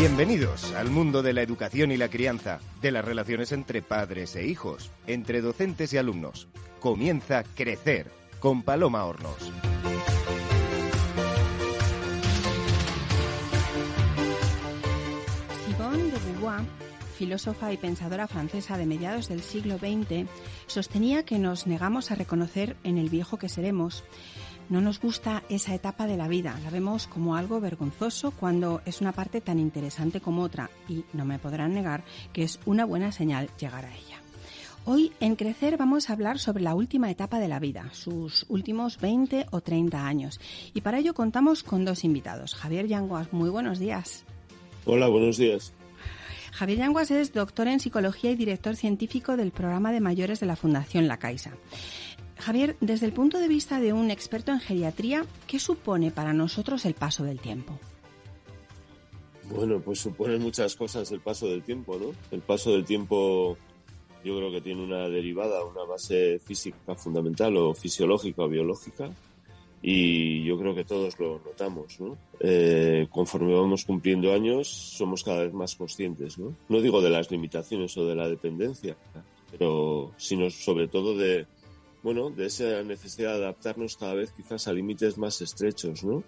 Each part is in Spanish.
Bienvenidos al mundo de la educación y la crianza, de las relaciones entre padres e hijos, entre docentes y alumnos. Comienza Crecer con Paloma Hornos. Simone de Beauvoir, filósofa y pensadora francesa de mediados del siglo XX, sostenía que nos negamos a reconocer en el viejo que seremos. No nos gusta esa etapa de la vida, la vemos como algo vergonzoso cuando es una parte tan interesante como otra y no me podrán negar que es una buena señal llegar a ella. Hoy en Crecer vamos a hablar sobre la última etapa de la vida, sus últimos 20 o 30 años. Y para ello contamos con dos invitados. Javier Yanguas, muy buenos días. Hola, buenos días. Javier Yanguas es doctor en psicología y director científico del programa de mayores de la Fundación La Caixa. Javier, desde el punto de vista de un experto en geriatría, ¿qué supone para nosotros el paso del tiempo? Bueno, pues supone muchas cosas el paso del tiempo, ¿no? El paso del tiempo yo creo que tiene una derivada, una base física fundamental o fisiológica o biológica y yo creo que todos lo notamos, ¿no? Eh, conforme vamos cumpliendo años somos cada vez más conscientes, ¿no? No digo de las limitaciones o de la dependencia, pero sino sobre todo de, bueno, de esa necesidad de adaptarnos cada vez quizás a límites más estrechos, ¿no?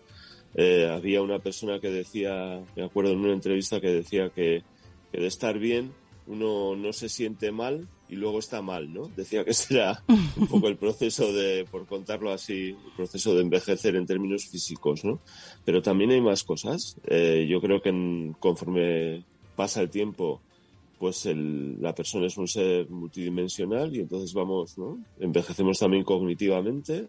Eh, había una persona que decía, me acuerdo en una entrevista que decía que, que de estar bien uno no se siente mal y luego está mal, ¿no? Decía que ese era un poco el proceso de, por contarlo así, el proceso de envejecer en términos físicos, ¿no? Pero también hay más cosas. Eh, yo creo que conforme pasa el tiempo, pues la persona es un ser multidimensional y entonces vamos, ¿no? Envejecemos también cognitivamente,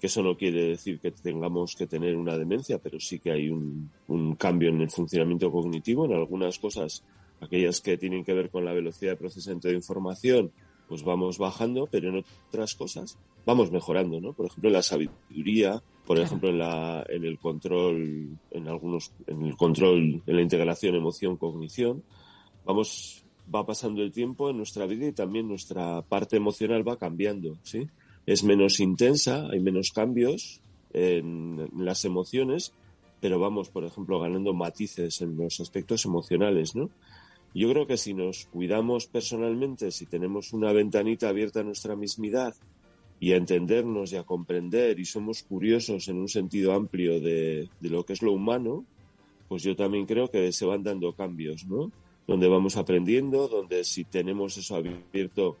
que eso no quiere decir que tengamos que tener una demencia, pero sí que hay un, un cambio en el funcionamiento cognitivo. En algunas cosas aquellas que tienen que ver con la velocidad de procesamiento de información, pues vamos bajando, pero en otras cosas vamos mejorando, ¿no? Por ejemplo, en la sabiduría, por ejemplo, en, la, en el control, en algunos, en el control, en la integración emoción-cognición, vamos, va pasando el tiempo en nuestra vida y también nuestra parte emocional va cambiando, ¿sí? Es menos intensa, hay menos cambios en las emociones, pero vamos, por ejemplo, ganando matices en los aspectos emocionales, ¿no? Yo creo que si nos cuidamos personalmente, si tenemos una ventanita abierta a nuestra mismidad y a entendernos y a comprender y somos curiosos en un sentido amplio de, lo que es lo humano, pues yo también creo que se van dando cambios, ¿no? Donde vamos aprendiendo, donde si tenemos eso abierto,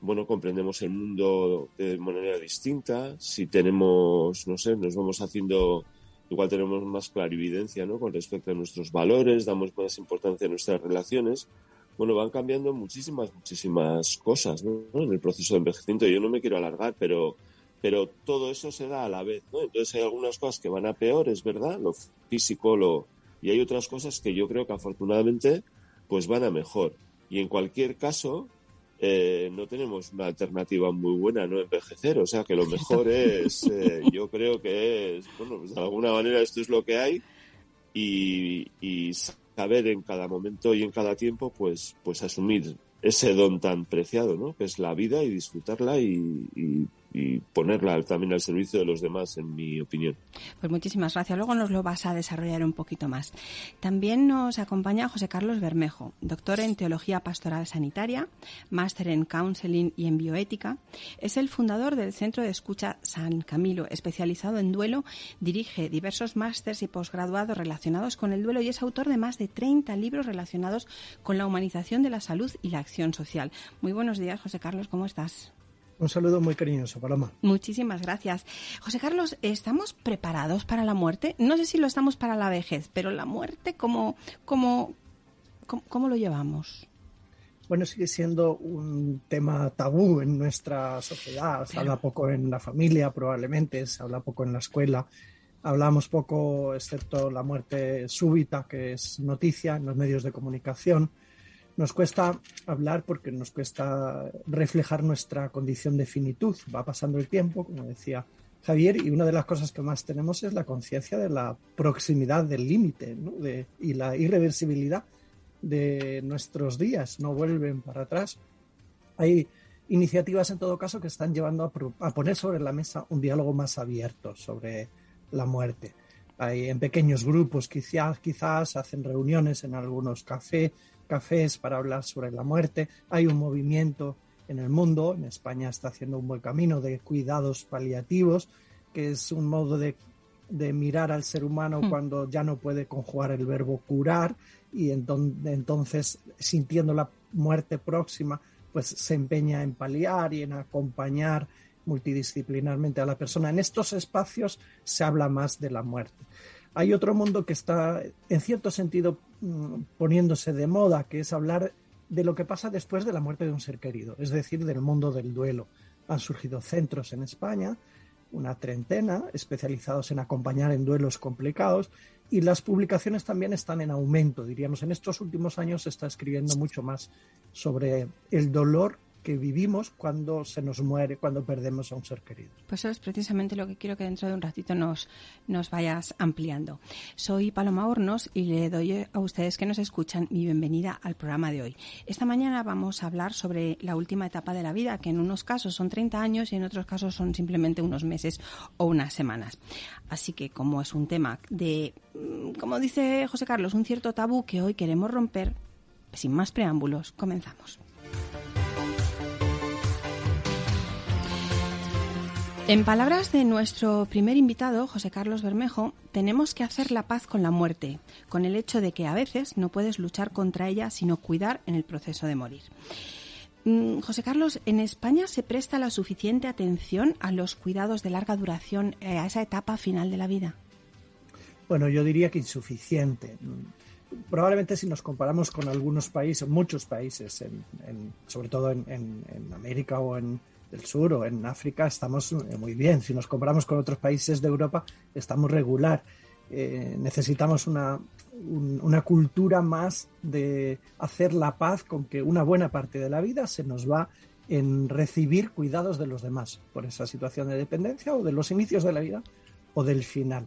bueno, comprendemos el mundo de manera distinta, si tenemos, no sé, nos vamos haciendo igual tenemos más clarividencia ¿no? con respecto a nuestros valores, damos más importancia a nuestras relaciones. Bueno, van cambiando muchísimas, muchísimas cosas ¿no? en el proceso de envejecimiento. Yo no me quiero alargar, pero, pero todo eso se da a la vez. ¿no? Entonces hay algunas cosas que van a peor, es verdad, lo físico, lo... y hay otras cosas que yo creo que afortunadamente pues van a mejor. Y en cualquier caso, eh, no tenemos una alternativa muy buena, ¿no? Envejecer, o sea que lo mejor es, eh, yo creo que es, bueno, pues de alguna manera esto es lo que hay y, saber en cada momento y en cada tiempo, pues, pues asumir ese don tan preciado, ¿no? Que es la vida y disfrutarla y, y ponerla también al servicio de los demás, en mi opinión. Pues muchísimas gracias. Luego nos lo vas a desarrollar un poquito más. También nos acompaña José Carlos Bermejo, doctor en Teología Pastoral Sanitaria, máster en Counseling y en Bioética. Es el fundador del Centro de Escucha San Camilo, especializado en duelo. Dirige diversos másters y posgraduados relacionados con el duelo y es autor de más de 30 libros relacionados con la humanización de la salud y la acción social. Muy buenos días, José Carlos, ¿cómo estás? Un saludo muy cariñoso, Paloma. Muchísimas gracias. José Carlos, ¿estamos preparados para la muerte? No sé si lo estamos para la vejez, pero la muerte, ¿cómo, cómo, cómo, lo llevamos? Bueno, sigue siendo un tema tabú en nuestra sociedad. Se habla poco en la familia, probablemente, se habla poco en la escuela. Hablamos poco, excepto la muerte súbita, que es noticia en los medios de comunicación nos cuesta hablar porque nos cuesta reflejar nuestra condición de finitud. Va pasando el tiempo, como decía Javier, y una de las cosas que más tenemos es la conciencia de la proximidad del límite y la irreversibilidad de nuestros días. No vuelven para atrás. Hay iniciativas, en todo caso, que están llevando a, a poner sobre la mesa un diálogo más abierto sobre la muerte. hay en pequeños grupos, quizás, quizás hacen reuniones en algunos cafés cafés para hablar sobre la muerte. Hay un movimiento en el mundo, en España está haciendo un buen camino de cuidados paliativos, que es un modo de, mirar al ser humano hmm. cuando ya no puede conjugar el verbo curar y entonces sintiendo la muerte próxima, pues se empeña en paliar y en acompañar multidisciplinarmente a la persona. En estos espacios se habla más de la muerte. Hay otro mundo que está, en cierto sentido, poniéndose de moda, que es hablar de lo que pasa después de la muerte de un ser querido, es decir, del mundo del duelo. Han surgido centros en España, una treintena, especializados en acompañar en duelos complicados, y las publicaciones también están en aumento, diríamos. En estos últimos años se está escribiendo mucho más sobre el dolor que vivimos cuando se nos muere, cuando perdemos a un ser querido. Pues eso es precisamente lo que quiero que dentro de un ratito nos, nos vayas ampliando. Soy Paloma Hornos y le doy a ustedes que nos escuchan mi bienvenida al programa de hoy. Esta mañana vamos a hablar sobre la última etapa de la vida, que en unos casos son 30 años y en otros casos son simplemente unos meses o unas semanas. Así que como es un tema de, mm, como dice José Carlos, un cierto tabú que hoy queremos romper, sin más preámbulos, comenzamos. En palabras de nuestro primer invitado, José Carlos Bermejo, tenemos que hacer la paz con la muerte, con el hecho de que a veces no puedes luchar contra ella, sino cuidar en el proceso de morir. Mm, José Carlos, ¿en España se presta la suficiente atención a los cuidados de larga duración, eh, a esa etapa final de la vida? Bueno, yo diría que insuficiente. Probablemente si nos comparamos con algunos países, muchos países, sobre todo en América o en, del sur o en África estamos eh, muy bien. Si nos comparamos con otros países de Europa, estamos regular. Eh, necesitamos una, una cultura más de hacer la paz con que una buena parte de la vida se nos va en recibir cuidados de los demás por esa situación de dependencia o de los inicios de la vida o del final.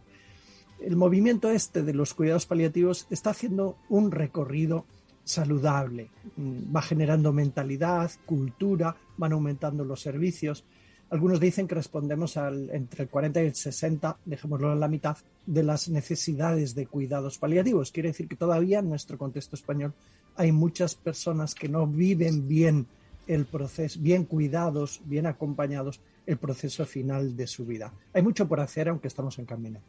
El movimiento este de los cuidados paliativos está haciendo un recorrido saludable. Mm, va generando mentalidad, cultura, van aumentando los servicios. Algunos dicen que respondemos al, entre el 40 y el 60, dejémoslo en la mitad, de las necesidades de cuidados paliativos. Quiere decir que todavía en nuestro contexto español hay muchas personas que no viven bien el proceso, bien cuidados, bien acompañados, el proceso final de su vida. Hay mucho por hacer, aunque estamos en camino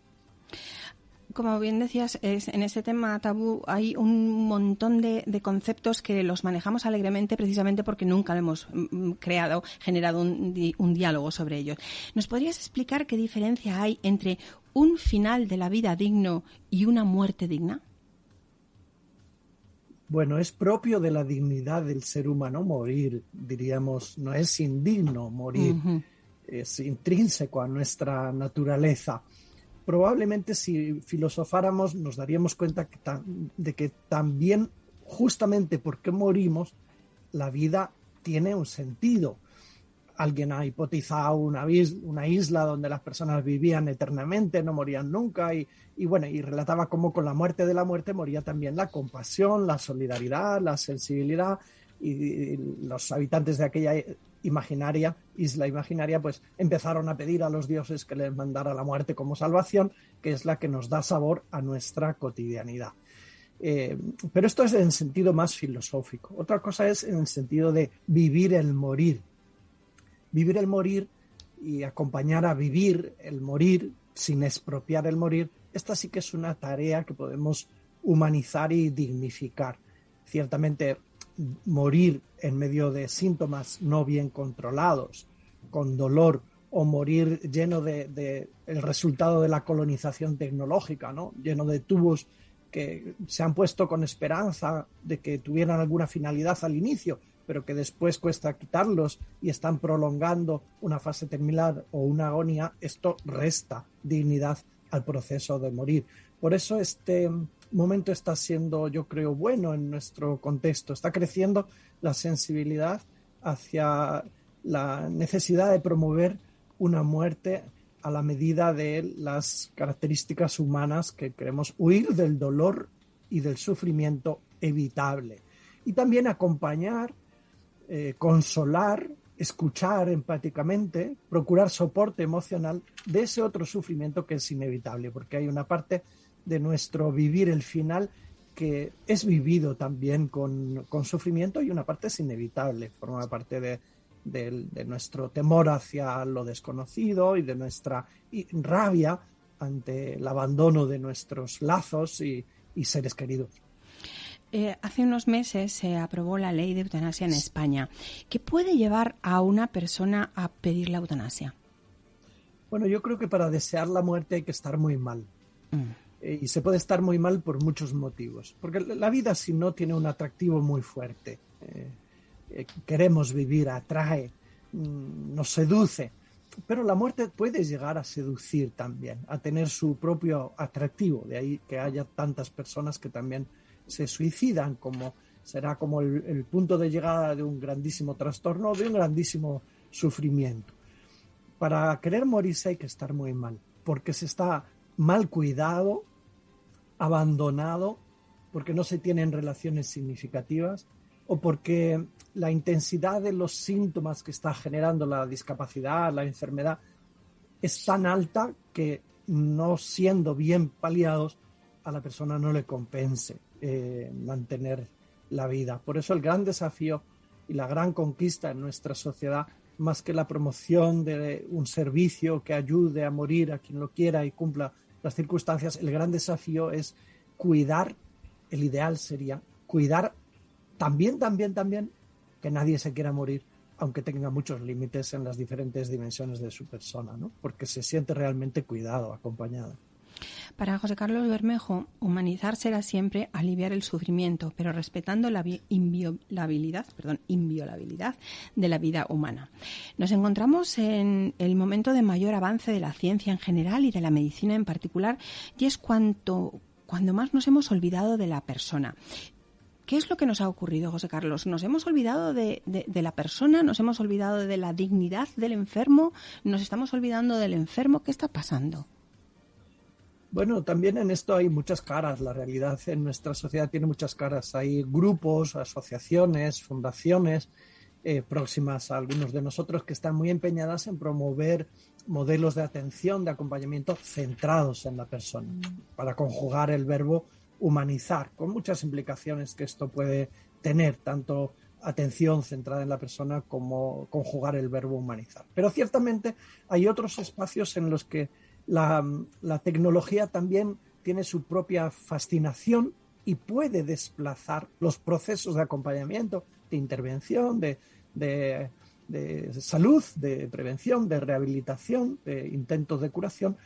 como bien decías, es, en este tema tabú hay un montón de, conceptos que los manejamos alegremente precisamente porque nunca hemos mm, mm, creado, generado un, un, diálogo sobre ellos. ¿Nos podrías explicar qué diferencia hay entre un final de la vida digno y una muerte digna? Bueno, es propio de la dignidad del ser humano morir, diríamos, no es indigno morir, es intrínseco a nuestra naturaleza probablemente si filosofáramos nos daríamos cuenta de que también justamente porque morimos, la vida tiene un sentido. Alguien ha hipotizado una, una isla donde las personas vivían eternamente, no morían nunca, y, y bueno, y relataba cómo con la muerte de la muerte moría también la compasión, la solidaridad, la sensibilidad, y los habitantes de aquella imaginaria, isla imaginaria, pues empezaron a pedir a los dioses que les mandara la muerte como salvación, que es la que nos da sabor a nuestra cotidianidad. Eh, pero esto es en sentido más filosófico. Otra cosa es en el sentido de vivir el morir. Vivir el morir y acompañar a vivir el morir sin expropiar el morir, esta sí que es una tarea que podemos humanizar y dignificar. Ciertamente morir en medio de síntomas no bien controlados, con dolor, o morir lleno de, el resultado de la colonización tecnológica, ¿no? lleno de tubos que se han puesto con esperanza de que tuvieran alguna finalidad al inicio, pero que después cuesta quitarlos y están prolongando una fase terminal o una agonía, esto resta dignidad al proceso de morir. Por eso este, momento está siendo, yo creo, bueno en nuestro contexto. Está creciendo la sensibilidad hacia la necesidad de promover una muerte a la medida de las características humanas que queremos huir del dolor y del sufrimiento evitable. Y también acompañar, eh, consolar escuchar empáticamente, procurar soporte emocional de ese otro sufrimiento que es inevitable, porque hay una parte de nuestro vivir el final que es vivido también con, sufrimiento y una parte es inevitable, forma parte de, nuestro temor hacia lo desconocido y de nuestra rabia ante el abandono de nuestros lazos y seres queridos. Eh, hace unos meses se aprobó la ley de eutanasia en España. ¿Qué puede llevar a una persona a pedir la eutanasia? Bueno, yo creo que para desear la muerte hay que estar muy mal. Mm. Eh, y se puede estar muy mal por muchos motivos. Porque la vida si no tiene un atractivo muy fuerte. Eh, queremos vivir, atrae, mm, nos seduce. Pero la muerte puede llegar a seducir también, a tener su propio atractivo. De ahí que haya tantas personas que también se suicidan, como será como el, punto de llegada de un grandísimo trastorno, de un grandísimo sufrimiento. Para querer morirse hay que estar muy mal, porque se está mal cuidado, abandonado, porque no se tienen relaciones significativas o porque la intensidad de los síntomas que está generando la discapacidad, la enfermedad, es tan alta que no siendo bien paliados a la persona no le compense eh, mantener la vida. Por eso el gran desafío y la gran conquista en nuestra sociedad, más que la promoción de un servicio que ayude a morir a quien lo quiera y cumpla las circunstancias, el gran desafío es cuidar, el ideal sería cuidar también, también, también que nadie se quiera morir, aunque tenga muchos límites en las diferentes dimensiones de su persona, ¿no? porque se siente realmente cuidado, acompañado. Para José Carlos Bermejo, humanizar será siempre aliviar el sufrimiento, pero respetando la inviolabilidad, de la vida humana. Nos encontramos en el momento de mayor avance de la ciencia en general y de la medicina en particular, y es cuanto, cuando más nos hemos olvidado de la persona. ¿Qué es lo que nos ha ocurrido, José Carlos? ¿Nos hemos olvidado de, la persona? ¿Nos hemos olvidado de la dignidad del enfermo? ¿Nos estamos olvidando del enfermo? ¿Qué está pasando? Bueno, también en esto hay muchas caras. La realidad en nuestra sociedad tiene muchas caras. Hay grupos, asociaciones, fundaciones eh, próximas a algunos de nosotros que están muy empeñadas en promover modelos de atención, de acompañamiento centrados en la persona, para conjugar el verbo humanizar, con muchas implicaciones que esto puede tener, tanto atención centrada en la persona como conjugar el verbo humanizar. Pero ciertamente hay otros espacios en los que la, tecnología también tiene su propia fascinación y puede desplazar los procesos de acompañamiento, de intervención, de, salud, de prevención, de rehabilitación, de intentos de curación,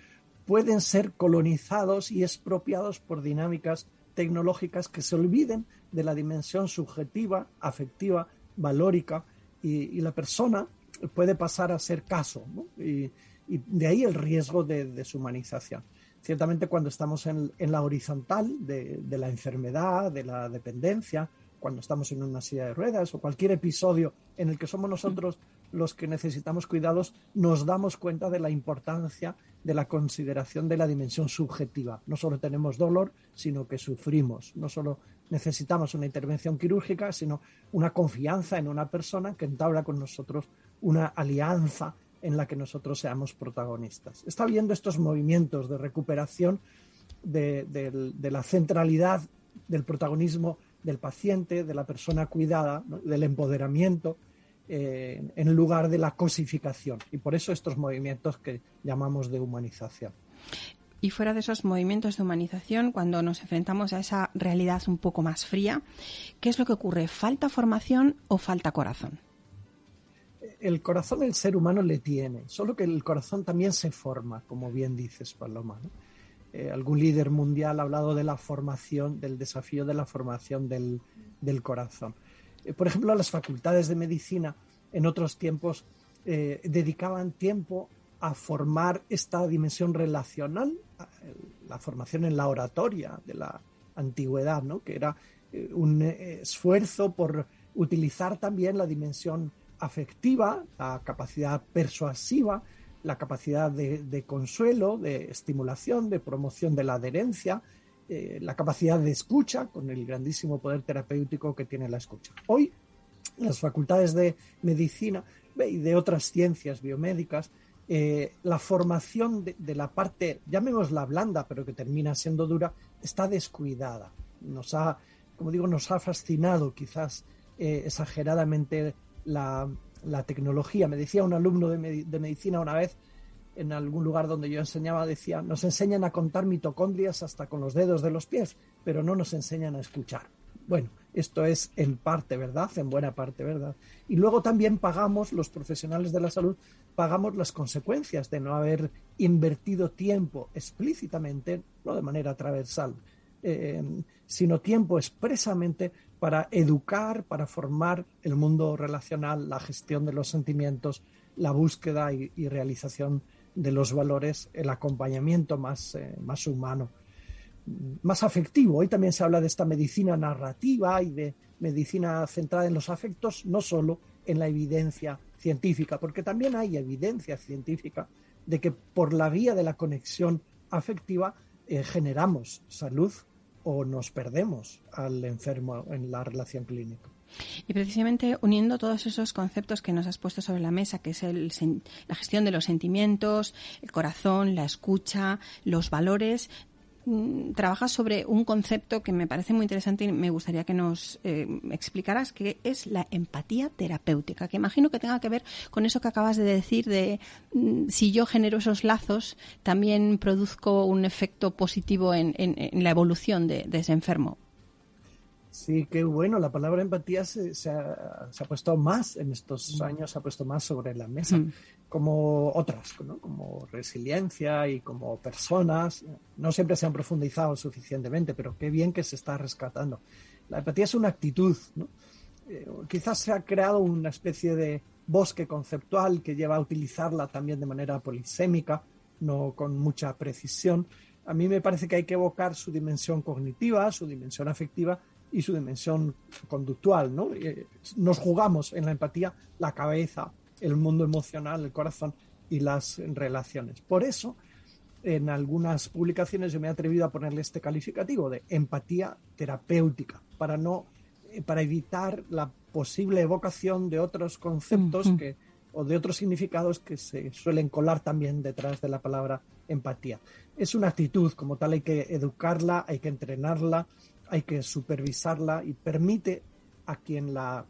pueden ser colonizados y expropiados por dinámicas tecnológicas que se olviden de la dimensión subjetiva, afectiva, valórica, y, la persona puede pasar a ser caso. Y, y de ahí el riesgo de deshumanización. Ciertamente cuando estamos en, la horizontal de, la enfermedad, de la dependencia, cuando estamos en una silla de ruedas o cualquier episodio en el que somos nosotros los que necesitamos cuidados, nos damos cuenta de la importancia de la consideración de la dimensión subjetiva. No solo tenemos dolor, sino que sufrimos. No solo necesitamos una intervención quirúrgica, sino una confianza en una persona que entabla con nosotros una alianza en la que nosotros seamos protagonistas. Está viendo estos movimientos de recuperación de, la centralidad del protagonismo del paciente, de la persona cuidada, del empoderamiento, eh, en lugar de la cosificación. Y por eso estos movimientos que llamamos de humanización. Y fuera de esos movimientos de humanización, cuando nos enfrentamos a esa realidad un poco más fría, ¿qué es lo que ocurre? ¿Falta formación o falta corazón? El corazón el ser humano le tiene, solo que el corazón también se forma, como bien dices, Paloma. Eh, algún líder mundial ha hablado de la formación, del desafío de la formación del, corazón. Eh, por ejemplo, las facultades de medicina en otros tiempos eh, dedicaban tiempo a formar esta dimensión relacional, la formación en la oratoria de la antigüedad, ¿no? que era un esfuerzo por utilizar también la dimensión afectiva, la capacidad persuasiva, la capacidad de, consuelo, de estimulación, de promoción de la adherencia, eh, la capacidad de escucha, con el grandísimo poder terapéutico que tiene la escucha. Hoy, las facultades de medicina y de otras ciencias biomédicas, eh, la formación de, la parte, llamémosla blanda, pero que termina siendo dura, está descuidada. Nos ha, como digo, nos ha fascinado quizás eh, exageradamente la, tecnología. Me decía un alumno de, medicina una vez, en algún lugar donde yo enseñaba, decía, nos enseñan a contar mitocondrias hasta con los dedos de los pies, pero no nos enseñan a escuchar. Bueno, esto es en parte verdad, en buena parte verdad. Y luego también pagamos, los profesionales de la salud, pagamos las consecuencias de no haber invertido tiempo explícitamente, no de manera transversal, eh, sino tiempo expresamente para educar, para formar el mundo relacional, la gestión de los sentimientos, la búsqueda y, realización de los valores, el acompañamiento más, eh, más humano más afectivo. Hoy también se habla de esta medicina narrativa y de medicina centrada en los afectos, no solo en la evidencia científica, porque también hay evidencia científica de que por la vía de la conexión afectiva eh, generamos salud o nos perdemos al enfermo en la relación clínica. Y precisamente uniendo todos esos conceptos que nos has puesto sobre la mesa, que es la gestión de los sentimientos, el corazón, la escucha, los valores, trabajas sobre un concepto que me parece muy interesante y me gustaría que nos eh, explicaras, que es la empatía terapéutica, que imagino que tenga que ver con eso que acabas de decir de mm, si yo genero esos lazos, también produzco un efecto positivo en, la evolución de, ese enfermo. Sí, qué bueno. La palabra empatía se, ha, puesto más en estos mm. años, se ha puesto más sobre la mesa como otras, como resiliencia y como personas. No siempre se han profundizado suficientemente, pero qué bien que se está rescatando. La empatía es una actitud. Eh, quizás se ha creado una especie de bosque conceptual que lleva a utilizarla también de manera polisémica, no con mucha precisión. A mí me parece que hay que evocar su dimensión cognitiva, su dimensión afectiva y su dimensión conductual. ¿no? Eh, nos jugamos en la empatía la cabeza, el mundo emocional, el corazón y las relaciones. Por eso, en algunas publicaciones yo me he atrevido a ponerle este calificativo de empatía terapéutica para no eh, para evitar la posible evocación de otros conceptos que o de otros significados que se suelen colar también detrás de la palabra empatía. Es una actitud, como tal hay que educarla, hay que entrenarla, hay que supervisarla y permite a quien la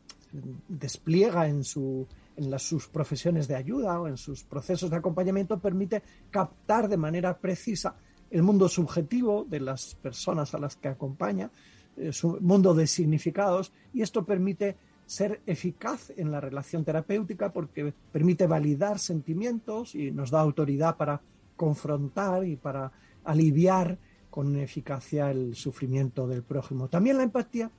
despliega en su en sus profesiones de ayuda o en sus procesos de acompañamiento permite captar de manera precisa el mundo subjetivo de las personas a las que acompaña, eh, su mundo de significados, y esto permite ser eficaz en la relación terapéutica porque permite validar sentimientos y nos da autoridad para confrontar y para aliviar con eficacia el sufrimiento del prójimo. También la empatía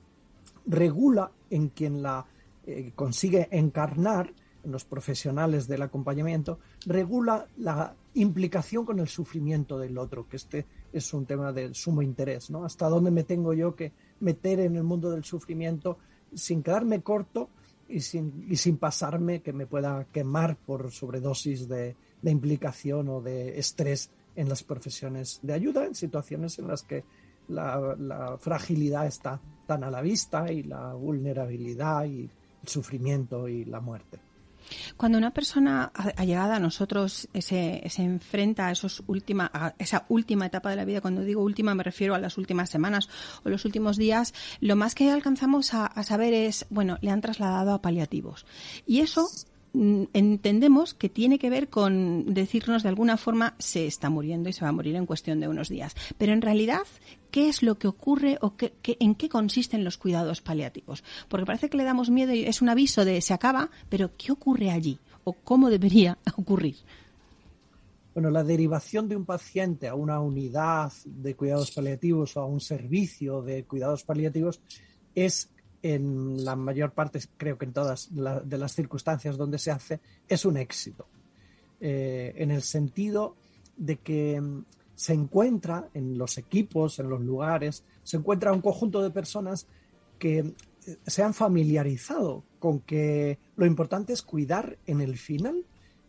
regula en quien la eh, consigue encarnar los profesionales del acompañamiento, regula la implicación con el sufrimiento del otro, que este es un tema de sumo interés, ¿no? Hasta dónde me tengo yo que meter en el mundo del sufrimiento sin quedarme corto y sin, y sin pasarme que me pueda quemar por sobredosis de, implicación o de estrés en las profesiones de ayuda, en situaciones en las que la, fragilidad está tan a la vista y la vulnerabilidad y el sufrimiento y la muerte. Cuando una persona allegada a nosotros se, se enfrenta a, esos a esa última etapa de la vida, cuando digo última me refiero a las últimas semanas o los últimos días, lo más que alcanzamos a, a saber es, bueno, le han trasladado a paliativos. Y eso entendemos que tiene que ver con decirnos de alguna forma se está muriendo y se va a morir en cuestión de unos días. Pero en realidad, ¿qué es lo que ocurre o qué, en qué consisten los cuidados paliativos? Porque parece que le damos miedo y es un aviso de se acaba, pero ¿qué ocurre allí? ¿O cómo debería ocurrir? Bueno, la derivación de un paciente a una unidad de cuidados paliativos o a un servicio de cuidados paliativos es en la mayor parte, creo que en todas de las circunstancias donde se hace, es un éxito. Eh, en el sentido de que mm, se encuentra en los equipos, en los lugares, se encuentra un conjunto de personas que eh, se han familiarizado con que lo importante es cuidar en el final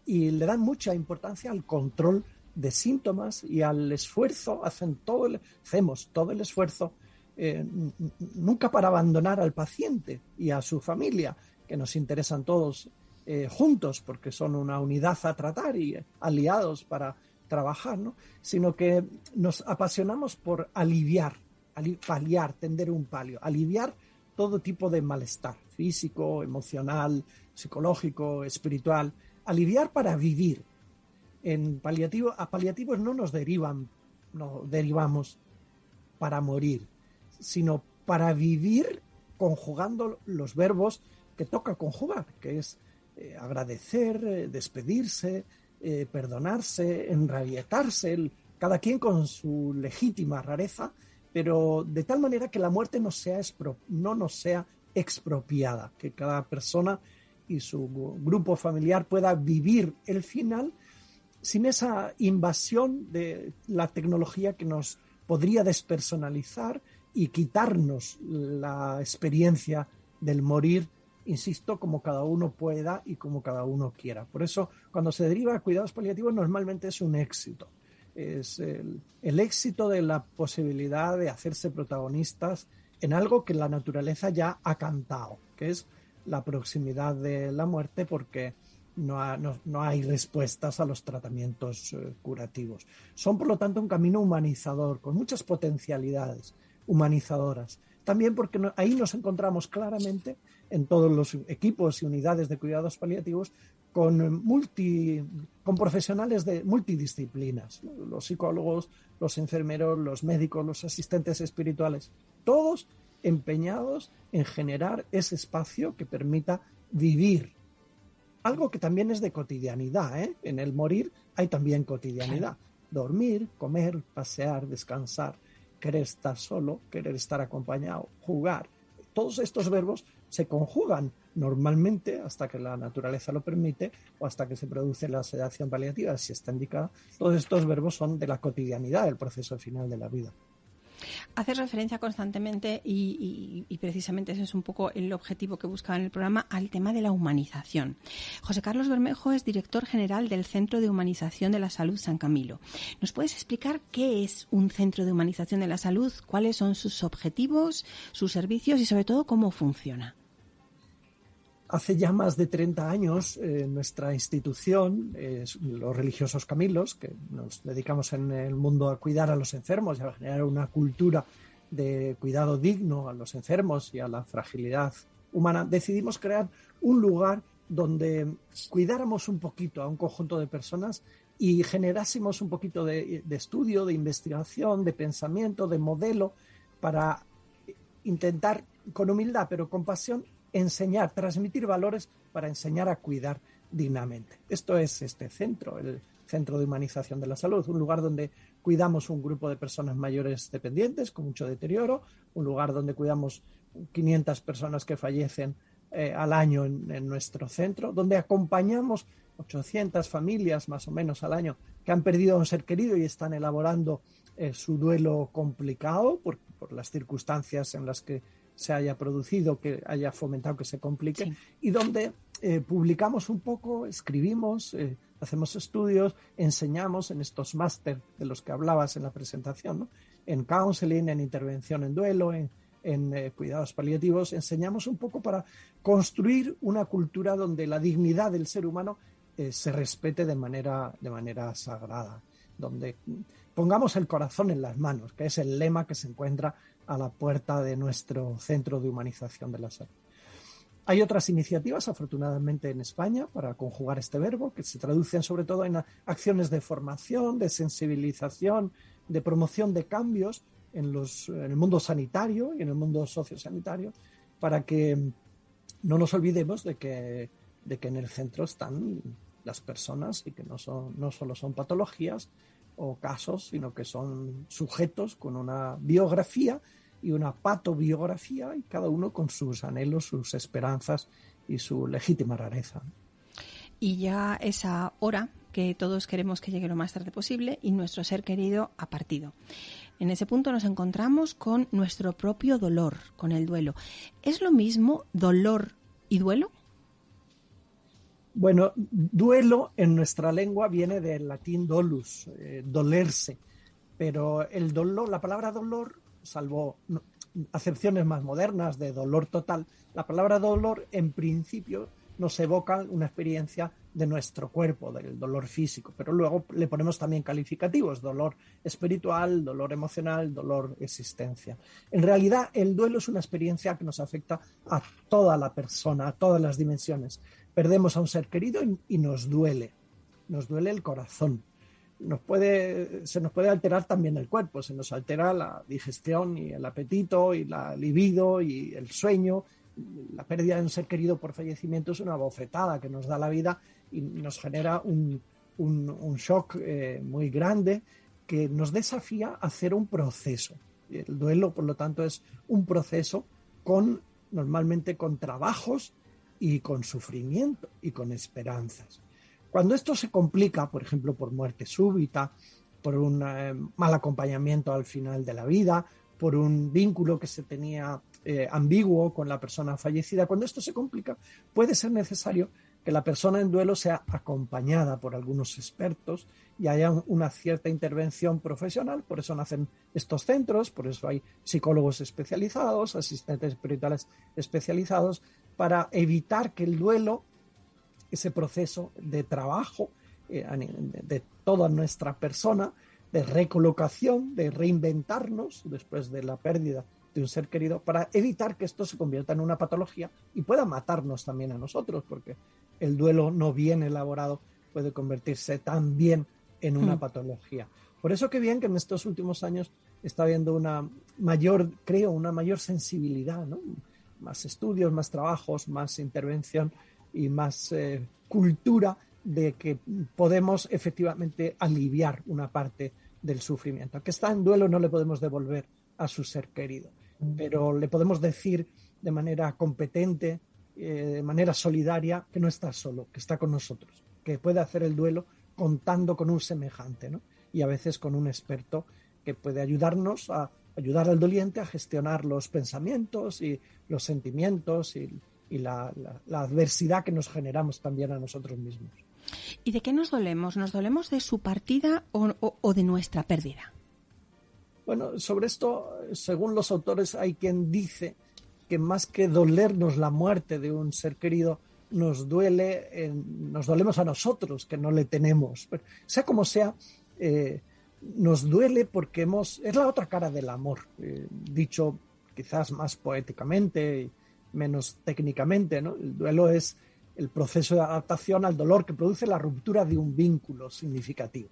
y le dan mucha importancia al control de síntomas y al esfuerzo, hacen todo hacemos todo el esfuerzo eh, nunca para abandonar al paciente y a su familia, que nos interesan todos eh, juntos porque son una unidad a tratar y aliados para trabajar, ¿no? sino que nos apasionamos por aliviar, paliar, tender un palio, aliviar todo tipo de malestar físico, emocional, psicológico, espiritual, aliviar para vivir. En paliativo, a paliativos no nos derivan, no derivamos para morir, sino para vivir conjugando los verbos que toca conjugar, que es eh, agradecer, eh, despedirse, eh, perdonarse, enrabietarse, cada quien con su legítima rareza, pero de tal manera que la muerte no, sea no nos sea expropiada, que cada persona y su grupo familiar pueda vivir el final sin esa invasión de la tecnología que nos podría despersonalizar y quitarnos la experiencia del morir insisto, como cada uno pueda y como cada uno quiera. Por eso, cuando se deriva a cuidados paliativos, normalmente es un éxito. Es el, éxito de la posibilidad de hacerse protagonistas en algo que la naturaleza ya ha cantado, que es la proximidad de la muerte, porque no, no, hay respuestas a los tratamientos eh, curativos. Son, por lo tanto, un camino humanizador, con muchas potencialidades humanizadoras. También porque ahí nos encontramos claramente en todos los equipos y unidades de cuidados paliativos con, multi, con profesionales de multidisciplinas, los psicólogos, los enfermeros, los médicos, los asistentes espirituales, todos empeñados en generar ese espacio que permita vivir. Algo que también es de cotidianidad, ¿eh? en el morir hay también cotidianidad. Dormir, comer, pasear, descansar, querer estar solo, querer estar acompañado, jugar. Todos estos verbos se conjugan normalmente hasta que la naturaleza lo permite o hasta que se produce la sedación paliativa, si está indicada. Todos estos verbos son de la cotidianidad del proceso final de la vida. Haces referencia constantemente y, precisamente ese es un poco el objetivo que buscaba en el programa al tema de la humanización. José Carlos Bermejo es director general del Centro de Humanización de la Salud San Camilo. ¿Nos puedes explicar qué es un centro de humanización de la salud, cuáles son sus objetivos, sus servicios y sobre todo cómo funciona? Hace ya más de 30 años, eh, nuestra institución, los religiosos Camilos, que nos dedicamos en el mundo a cuidar a los enfermos y a generar una cultura de cuidado digno a los enfermos y a la fragilidad humana, decidimos crear un lugar donde cuidáramos un poquito a un conjunto de personas y generásemos un poquito de estudio, de investigación, de pensamiento, de modelo para intentar con humildad pero con pasión enseñar, transmitir valores para enseñar a cuidar dignamente. Esto es este centro, el Centro de Humanización de la Salud, un lugar donde cuidamos un grupo de personas mayores dependientes con mucho deterioro, un lugar donde cuidamos 500 personas que fallecen eh, al año en, nuestro centro, donde acompañamos 800 familias más o menos al año que han perdido a un ser querido y están elaborando eh, su duelo complicado por, por las circunstancias en las que se haya producido, que haya fomentado que se complique, y donde eh, publicamos un poco, escribimos, eh, hacemos estudios, enseñamos en estos máster de los que hablabas en la presentación, en counseling, en intervención en duelo, en, eh, cuidados paliativos, enseñamos un poco para construir una cultura donde la dignidad del ser humano se respete de manera, de manera sagrada, donde pongamos el corazón en las manos, que es el lema que se encuentra a la puerta de nuestro centro de humanización de la salud. Hay otras iniciativas, afortunadamente, en España para conjugar este verbo, que se traducen sobre todo en acciones de formación, de sensibilización, de promoción de cambios en, los, en el mundo sanitario y en el mundo sociosanitario, para que no nos olvidemos de que, de que en el centro están las personas y que no, son, no solo son patologías o casos, sino que son sujetos con una biografía y una patobiografía y cada uno con sus anhelos, sus esperanzas y su legítima rareza. Y ya esa hora que todos queremos que llegue lo más tarde posible y nuestro ser querido ha partido. En ese punto nos encontramos con nuestro propio dolor, con el duelo. ¿Es lo mismo dolor y duelo? Bueno, duelo en nuestra lengua viene del latín dolus, eh, dolerse, pero el dolor, la palabra dolor salvo acepciones más modernas de dolor total, la palabra dolor en principio nos evocan una experiencia de nuestro cuerpo, del dolor físico, pero luego le ponemos también calificativos, dolor espiritual, dolor emocional, dolor existencia. En realidad, el duelo es una experiencia que nos afecta a toda la persona, a todas las dimensiones. Perdemos a un ser querido y, nos duele, nos duele el corazón. Se nos puede alterar también el cuerpo, se nos altera la digestión y el apetito y la libido y el sueño. La pérdida de un ser querido por fallecimiento es una bofetada que nos da la vida y nos genera un, shock eh, muy grande que nos desafía a hacer un proceso. El duelo, por lo tanto, es un proceso con normalmente con trabajos y con sufrimiento y con esperanzas. Cuando esto se complica, por ejemplo, por muerte súbita, por un eh, mal acompañamiento al final de la vida, por un vínculo que se tenía eh, ambiguo con la persona fallecida, cuando esto se complica, puede ser necesario que la persona en duelo sea acompañada por algunos expertos y haya una cierta intervención profesional. Por eso nacen estos centros, por eso hay psicólogos especializados, asistentes espirituales especializados, para evitar que el duelo, ese proceso de trabajo eh, de toda nuestra persona, de recolocación, de reinventarnos después de la pérdida de un ser querido, para evitar que esto se convierta en una patología y pueda matarnos también a nosotros, porque el duelo no bien elaborado puede convertirse también en una hmm. patología. Por eso que bien que en estos últimos años está habiendo una mayor, creo, una mayor sensibilidad, ¿no? Más estudios, más trabajos, más intervención y más eh, cultura de que podemos efectivamente aliviar una parte del sufrimiento. Que está en duelo no le podemos devolver a su ser querido, pero le podemos decir de manera competente, eh, de manera solidaria que no está solo, que está con nosotros, que puede hacer el duelo contando con un semejante, ¿no? Y a veces con un experto que puede ayudarnos a ayudar al doliente a gestionar los pensamientos y los sentimientos y, la, adversidad que nos generamos también a nosotros mismos. ¿Y de qué nos dolemos? ¿Nos dolemos de su partida o de nuestra pérdida? Bueno, sobre esto, según los autores, hay quien dice que más que dolernos la muerte de un ser querido, nos duele, nos dolemos a nosotros que no le tenemos. sea como sea, eh, nos duele porque hemos, es la otra cara del amor, eh, dicho quizás más poéticamente menos técnicamente, ¿no? El duelo es el proceso de adaptación al dolor que produce la ruptura de un vínculo significativo.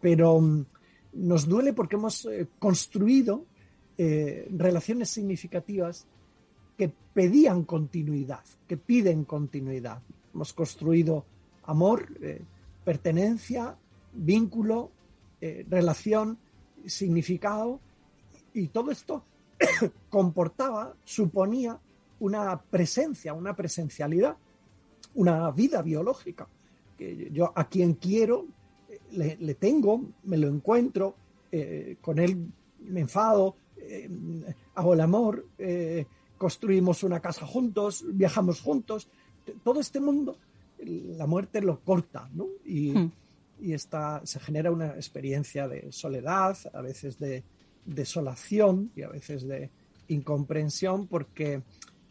Pero mm, nos duele porque hemos eh, construido relaciones significativas que pedían continuidad, que piden continuidad. Hemos construido amor, eh, pertenencia, vínculo, eh, relación, significado, y todo esto comportaba, suponía una presencia, una presencialidad, una vida biológica. Que yo a quien quiero le, le tengo, me lo encuentro, eh, con él me enfado, hago el amor, construimos una casa juntos, viajamos juntos. Todo este mundo, la muerte lo corta, ¿no? Y, hmm. se genera una experiencia de soledad, a veces de desolación y a veces de incomprensión, porque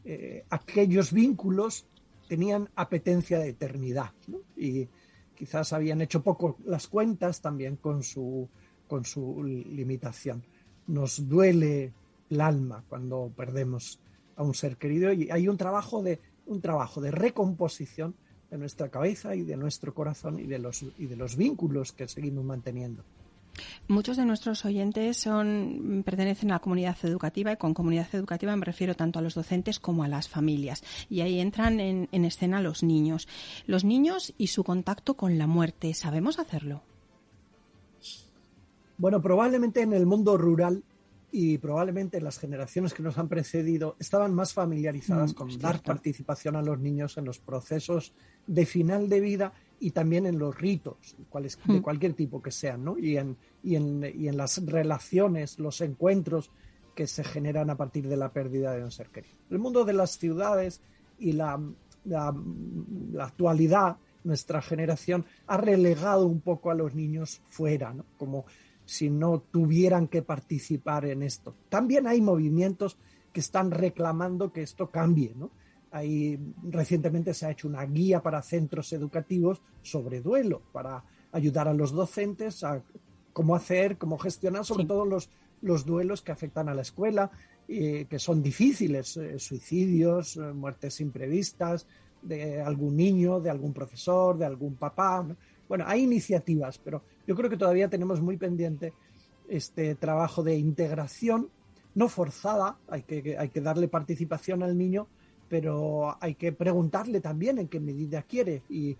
eh, aquellos vínculos tenían apetencia de eternidad, Y quizás habían hecho poco las cuentas también con su, con su limitación. Nos duele el alma cuando perdemos a un ser querido y hay un trabajo de un trabajo de recomposición de nuestra cabeza y de nuestro corazón y de los y de los vínculos que seguimos manteniendo. Muchos de nuestros oyentes son pertenecen a la comunidad educativa y con comunidad educativa me refiero tanto a los docentes como a las familias y ahí entran en, en escena los niños. Los niños y su contacto con la muerte, ¿sabemos hacerlo? Bueno, probablemente en el mundo rural y probablemente las generaciones que nos han precedido estaban más familiarizadas mm, con dar participación a los niños en los procesos de final de vida y también en los ritos, cuales, de mm. cualquier tipo que sean, ¿no? Y en, y, en, y en las relaciones, los encuentros que se generan a partir de la pérdida de un ser querido. El mundo de las ciudades y la, la, la actualidad, nuestra generación, ha relegado un poco a los niños fuera, ¿no? Como si no tuvieran que participar en esto. También hay movimientos que están reclamando que esto cambie, ¿no? Ahí recientemente se ha hecho una guía para centros educativos sobre duelo, para ayudar a los docentes a cómo hacer, cómo gestionar sobre todo los, los duelos que afectan a la escuela, y que son difíciles, eh, suicidios, eh, muertes imprevistas de algún niño, de algún profesor, de algún papá. Bueno, hay iniciativas, pero yo creo que todavía tenemos muy pendiente este trabajo de integración, no forzada, hay que, hay que darle participación al niño, pero hay que preguntarle también en qué medida quiere y,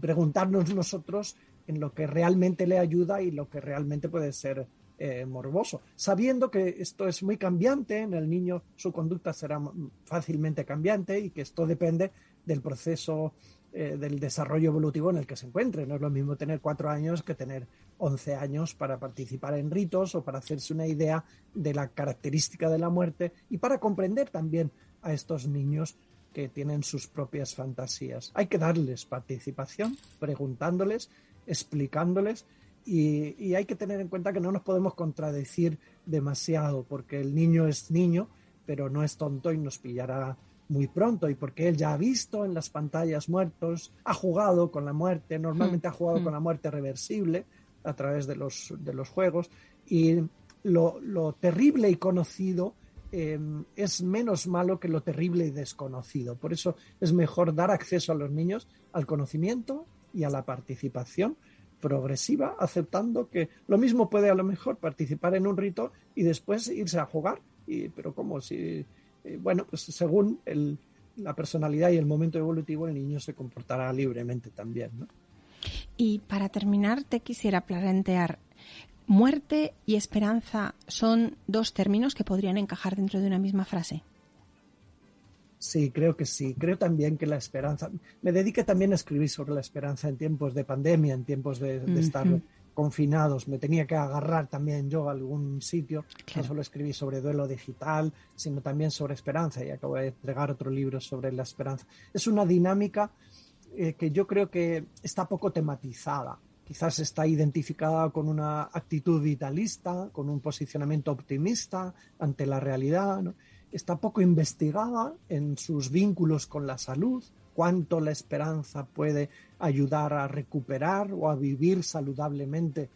preguntarnos nosotros en lo que realmente le ayuda y lo que realmente puede ser eh, morboso, sabiendo que esto es muy cambiante, en el niño su conducta será fácilmente cambiante y que esto depende del proceso eh, del desarrollo evolutivo en el que se encuentre. No es lo mismo tener cuatro años que tener once años para participar en ritos o para hacerse una idea de la característica de la muerte y para comprender también a estos niños que tienen sus propias fantasías. Hay que darles participación, preguntándoles, explicándoles y, hay que tener en cuenta que no nos podemos contradecir demasiado porque el niño es niño, pero no es tonto y nos pillará muy pronto y porque él ya ha visto en las pantallas muertos, ha jugado con la muerte, normalmente ha mm, jugado mm. con la muerte reversible a través de los, de los juegos y lo, terrible y conocido em, es menos malo que lo terrible y desconocido. Por eso es mejor dar acceso a los niños al conocimiento y a la participación progresiva, aceptando que lo mismo puede a lo mejor participar en un rito y después irse a jugar. Y, pero como si eh, bueno, pues según la personalidad y el momento evolutivo, el niño se comportará libremente también. ¿no? Y para terminar, te quisiera plantear, muerte y esperanza son dos términos que podrían encajar dentro de una misma frase. Sí, creo que sí. Creo también que la esperanza. Me dediqué también a escribir sobre la esperanza en tiempos de pandemia, en tiempos de, estar confinados, me tenía que agarrar también yo a algún sitio. No solo escribí sobre duelo digital, sino también sobre esperanza y acabo de entregar otro libro sobre la esperanza. Es una dinámica eh, que yo creo que está poco tematizada. Quizás está identificada con una actitud vitalista, con un posicionamiento optimista ante la realidad. Está poco investigada en sus vínculos con la salud, cuánto la esperanza puede ayudar a recuperar o a vivir saludablemente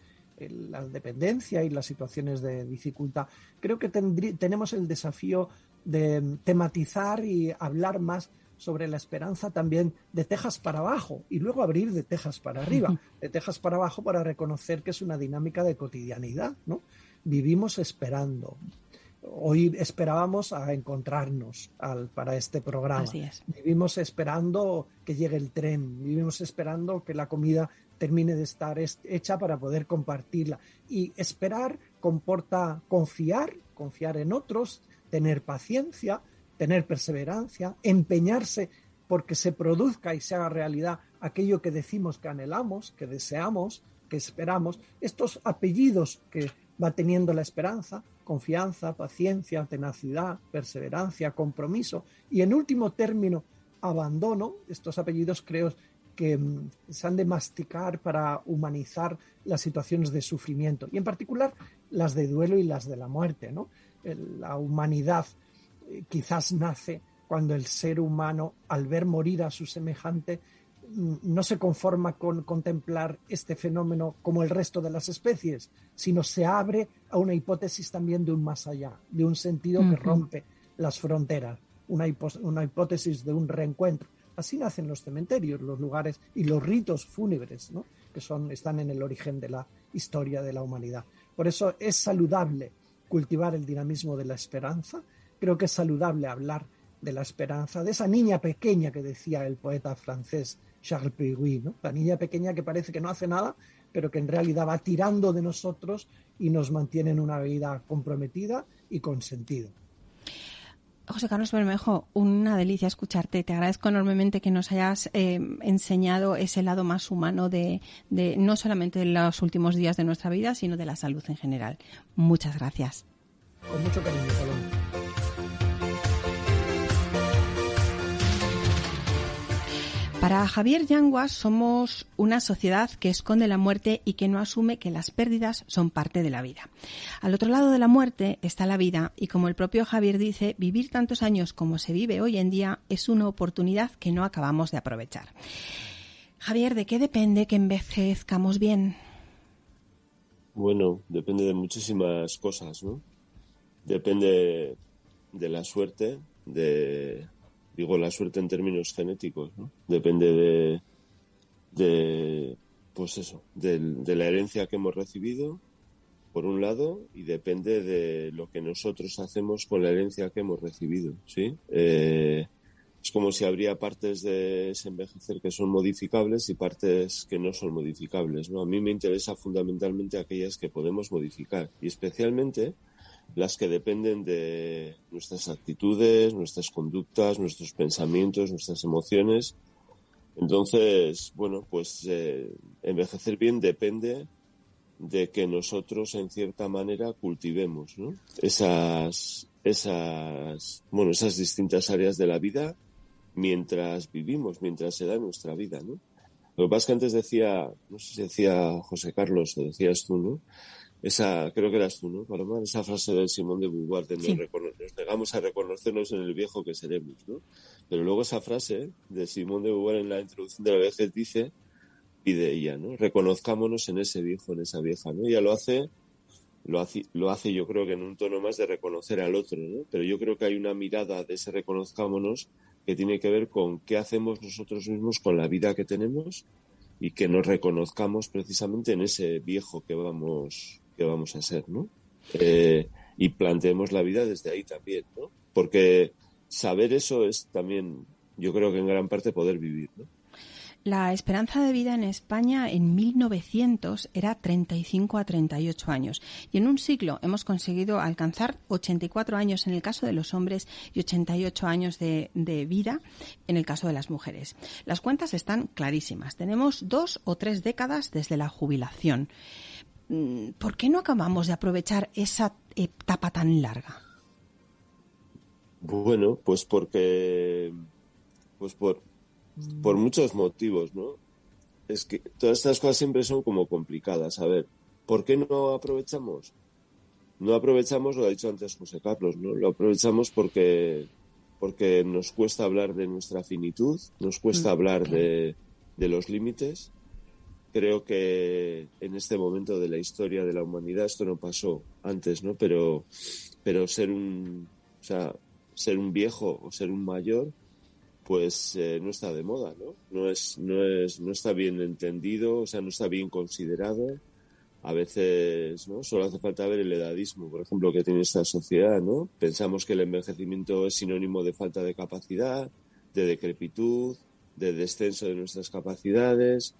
la dependencia y las situaciones de dificultad. Creo que tenemos el desafío de tematizar y hablar más sobre la esperanza también de tejas para abajo y luego abrir de tejas para arriba, de tejas para abajo para reconocer que es una dinámica de cotidianidad, ¿no? Vivimos esperando, hoy esperábamos a encontrarnos para este programa. Vivimos esperando que llegue el tren, vivimos esperando que la comida termine de estar hecha para poder compartirla. Y esperar comporta confiar, confiar en otros, tener paciencia, tener perseverancia, empeñarse porque se produzca y se haga realidad aquello que decimos que anhelamos, que deseamos, que esperamos. Estos apellidos que va teniendo la esperanza, confianza, paciencia, tenacidad, perseverancia, compromiso y en último término, abandono. Estos apellidos creo que mm, se han de masticar para humanizar las situaciones de sufrimiento y en particular las de duelo y las de la muerte. ¿no? La humanidad eh, quizás nace cuando el ser humano, al ver morir a su semejante, no se conforma con contemplar este fenómeno como el resto de las especies, sino se abre a una hipótesis también de un más allá, de un sentido que rompe las fronteras, una, hipótesis de un reencuentro. Así nacen los cementerios, los lugares y los ritos fúnebres, que son, están en el origen de la historia de la humanidad. Por eso es saludable cultivar el dinamismo de la esperanza, creo que es saludable hablar de la esperanza, de esa niña pequeña que decía el poeta francés Charles Péguy, ¿no? La niña pequeña que parece que no hace nada, pero que en realidad va tirando de nosotros y nos mantiene en una vida comprometida y con sentido. José Carlos Bermejo, una delicia escucharte. Te agradezco enormemente que nos hayas eh, enseñado ese lado más humano de, de, no solamente de los últimos días de nuestra vida, sino de la salud en general. Muchas gracias. Con mucho cariño, Para Javier Yanguas somos una sociedad que esconde la muerte y que no asume que las pérdidas son parte de la vida. Al otro lado de la muerte está la vida y como el propio Javier dice, vivir tantos años como se vive hoy en día es una oportunidad que no acabamos de aprovechar. Javier, ¿de qué depende que envejezcamos bien? Bueno, depende de muchísimas cosas, ¿no? Depende de la suerte, de digo la suerte en términos genéticos, ¿no? Depende de, de pues eso, de, la herencia que hemos recibido, por un lado, y depende de lo que nosotros hacemos con la herencia que hemos recibido, ¿sí? Eh, es como si habría partes de ese envejecer que son modificables y partes que no son modificables, ¿no? A mí me interesa fundamentalmente aquellas que podemos modificar y especialmente las que dependen de nuestras actitudes, nuestras conductas, nuestros pensamientos, nuestras emociones. Entonces, bueno, pues eh, envejecer bien depende de que nosotros en cierta manera cultivemos esas, esas, bueno, esas distintas áreas de la vida mientras vivimos, mientras se da nuestra vida, ¿no? Lo que pasa es que antes decía, no sé si decía José Carlos o decías tú, ¿no? Esa, creo que eras tú, ¿no, Paloma? Esa frase de Simón de Beauvoir, de nos, negamos a reconocernos en el viejo que seremos, ¿no? Pero luego esa frase de Simón de Beauvoir en la introducción de la vejez dice, pide ella, ¿no? Reconozcámonos en ese viejo, en esa vieja, ¿no? Ella lo hace, lo hace, lo hace yo creo que en un tono más de reconocer al otro, ¿no? Pero yo creo que hay una mirada de ese reconozcámonos que tiene que ver con qué hacemos nosotros mismos con la vida que tenemos y que nos reconozcamos precisamente en ese viejo que vamos que vamos a ser, ¿no? Eh, y planteemos la vida desde ahí también, ¿no? Porque saber eso es también, yo creo que en gran parte poder vivir, ¿no? La esperanza de vida en España en 1900 era 35 a 38 años y en un siglo hemos conseguido alcanzar 84 años en el caso de los hombres y 88 años de, de vida en el caso de las mujeres. Las cuentas están clarísimas. Tenemos dos o tres décadas desde la jubilación. Mm, ¿por qué no acabamos de aprovechar esa etapa tan larga? Bueno, pues porque, pues por, por muchos motivos, ¿no? Es que todas estas cosas siempre son como complicadas. A ver, ¿por qué no aprovechamos? No aprovechamos, lo ha dicho antes José Carlos, ¿no? Lo aprovechamos porque, porque nos cuesta hablar de nuestra finitud, nos cuesta mm, hablar de, de los límites creo que en este momento de la historia de la humanidad esto no pasó antes, ¿no? Pero, pero ser un, o sea, ser un viejo o ser un mayor, pues eh, no está de moda, ¿no? No es, no es, no está bien entendido, o sea, no está bien considerado. A veces, ¿no? Solo hace falta ver el edadismo, por ejemplo, que tiene esta sociedad, ¿no? Pensamos que el envejecimiento es sinónimo de falta de capacidad, de decrepitud, de descenso de nuestras capacidades,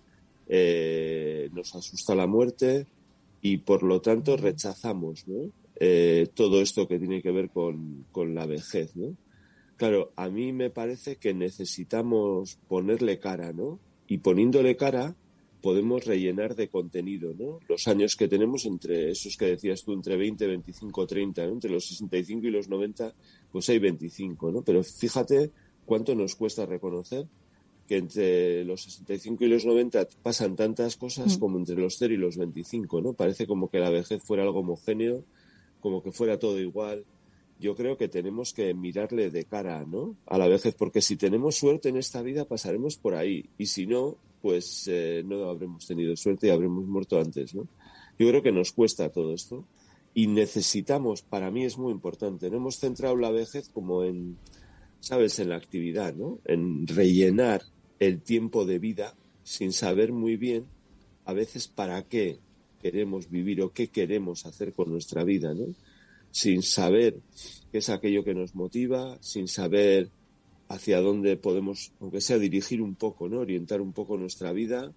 eh, nos asusta la muerte y por lo tanto rechazamos eh, todo esto que tiene que ver con, la vejez. ¿no? Claro, a mí me parece que necesitamos ponerle cara, ¿no? Y poniéndole cara podemos rellenar de contenido, ¿no? Los años que tenemos entre esos que decías tú, entre 20, 25, 30, entre los 65 y los 90, pues hay 25, ¿no? Pero fíjate cuánto nos cuesta reconocer que entre los 65 y los 90 pasan tantas cosas mm. como entre los 0 y los 25, ¿no? Parece como que la vejez fuera algo homogéneo, como que fuera todo igual. Yo creo que tenemos que mirarle de cara, ¿no? A la vejez, porque si tenemos suerte en esta vida pasaremos por ahí y si no, pues eh, no habremos tenido suerte y habremos muerto antes, ¿no? Yo creo que nos cuesta todo esto y necesitamos, para mí es muy importante, no hemos centrado la vejez como en, sabes, en la actividad, ¿no? En rellenar el tiempo de vida sin saber muy bien a veces para qué queremos vivir o qué queremos hacer con nuestra vida, ¿no? Sin saber qué es aquello que nos motiva, sin saber hacia dónde podemos, aunque sea dirigir un poco, ¿no? Orientar un poco nuestra vida,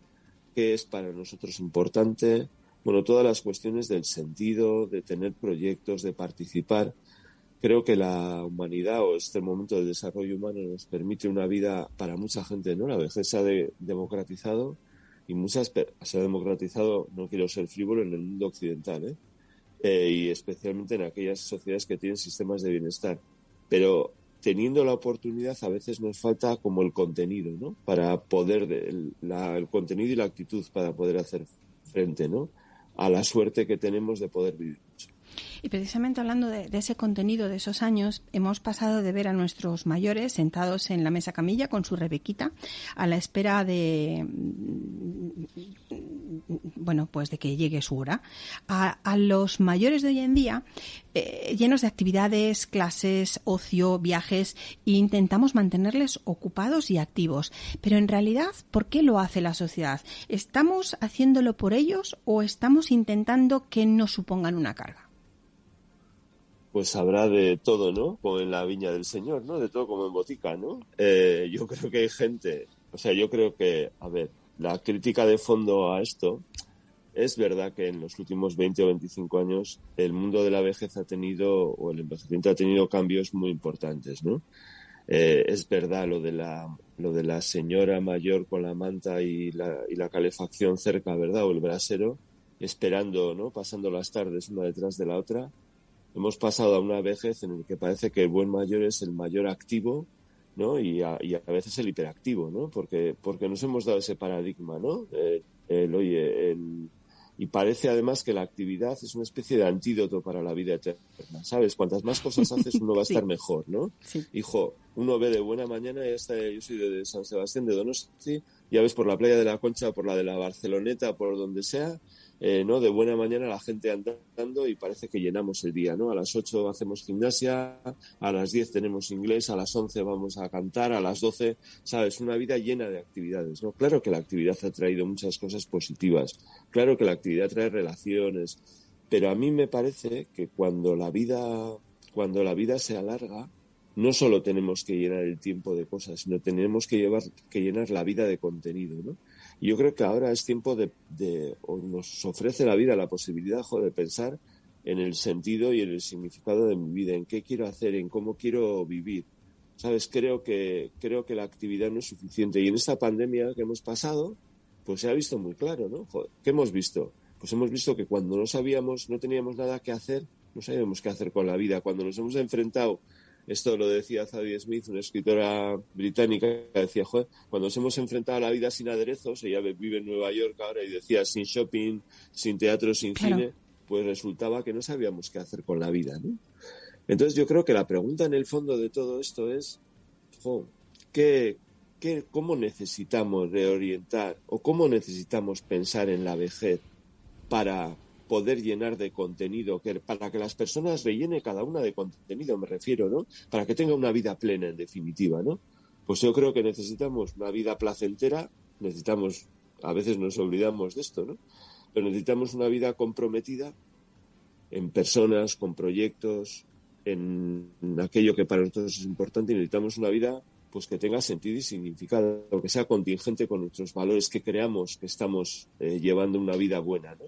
qué es para nosotros importante, bueno, todas las cuestiones del sentido, de tener proyectos, de participar creo que la humanidad o este momento del desarrollo humano nos permite una vida para mucha gente, ¿no? La vejez se ha democratizado y muchas se ha democratizado, no quiero ser frívolo, en el mundo occidental, ¿eh? ¿eh? y especialmente en aquellas sociedades que tienen sistemas de bienestar. Pero teniendo la oportunidad a veces nos falta como el contenido, ¿no? Para poder, el, el contenido y la actitud para poder hacer frente, ¿no? A la suerte que tenemos de poder vivir. Y precisamente hablando de, ese contenido de esos años, hemos pasado de ver a nuestros mayores sentados en la mesa camilla con su rebequita a la espera de bueno, pues de que llegue su hora. A, los mayores de hoy en día, eh, llenos de actividades, clases, ocio, viajes, e intentamos mantenerles ocupados y activos. Pero en realidad, ¿por qué lo hace la sociedad? ¿Estamos haciéndolo por ellos o estamos intentando que no supongan una carga? Pues habrá de todo, ¿no? Como en la viña del Señor, ¿no? De todo como en botica, ¿no? Eh, yo creo que hay gente, o sea, yo creo que, a ver, la crítica de fondo a esto es verdad que en los últimos 20 o 25 años el mundo de la vejez ha tenido, o el envejecimiento ha tenido cambios muy importantes, ¿no? Eh, es verdad lo de la lo de la señora mayor con la manta y la, y la calefacción cerca, ¿verdad? O el brasero, esperando, ¿no? Pasando las tardes una detrás de la otra hemos pasado a una vejez en la que parece que el buen mayor es el mayor activo, ¿no? Y a, y a veces el hiperactivo, ¿no? Porque, porque nos hemos dado ese paradigma, ¿no? Eh, el, oye, el, y parece además que la actividad es una especie de antídoto para la vida eterna, ¿sabes? Cuantas más cosas haces, uno va a estar mejor, ¿no? Hijo, uno ve de buena mañana, ya está, yo soy de San Sebastián, de Donosti, ya ves por la playa de la Concha, por la de la Barceloneta, por donde sea, eh, ¿no? De buena mañana la gente andando y parece que llenamos el día, ¿no? A las 8 hacemos gimnasia, a las 10 tenemos inglés, a las 11 vamos a cantar, a las 12, ¿sabes? Una vida llena de actividades, ¿no? Claro que la actividad ha traído muchas cosas positivas, claro que la actividad trae relaciones, pero a mí me parece que cuando la vida, cuando la vida se alarga, no solo tenemos que llenar el tiempo de cosas, sino tenemos que, llevar, que llenar la vida de contenido, ¿no? Yo creo que ahora es tiempo de, o nos ofrece la vida la posibilidad de pensar en el sentido y en el significado de mi vida, en qué quiero hacer, en cómo quiero vivir. Sabes, creo que, creo que la actividad no es suficiente. Y en esta pandemia que hemos pasado, pues se ha visto muy claro, ¿no? ¿Qué hemos visto? Pues hemos visto que cuando no sabíamos, no teníamos nada que hacer, no sabíamos qué hacer con la vida. Cuando nos hemos enfrentado esto lo decía Zadie Smith, una escritora británica, que decía, joder, cuando nos hemos enfrentado a la vida sin aderezos, ella vive en Nueva York ahora y decía, sin shopping, sin teatro, sin cine, pues resultaba que no sabíamos qué hacer con la vida, ¿no? Entonces yo creo que la pregunta en el fondo de todo esto es, ¿qué, qué, ¿cómo necesitamos reorientar o cómo necesitamos pensar en la vejez para poder llenar de contenido, que para que las personas rellene cada una de contenido, me refiero, ¿no? Para que tenga una vida plena, en definitiva, ¿no? Pues yo creo que necesitamos una vida placentera, necesitamos, a veces nos olvidamos de esto, ¿no? Pero necesitamos una vida comprometida en personas, con proyectos, en aquello que para nosotros es importante y necesitamos una vida pues que tenga sentido y significado, que sea contingente con nuestros valores, que creamos que estamos eh, llevando una vida buena, ¿no?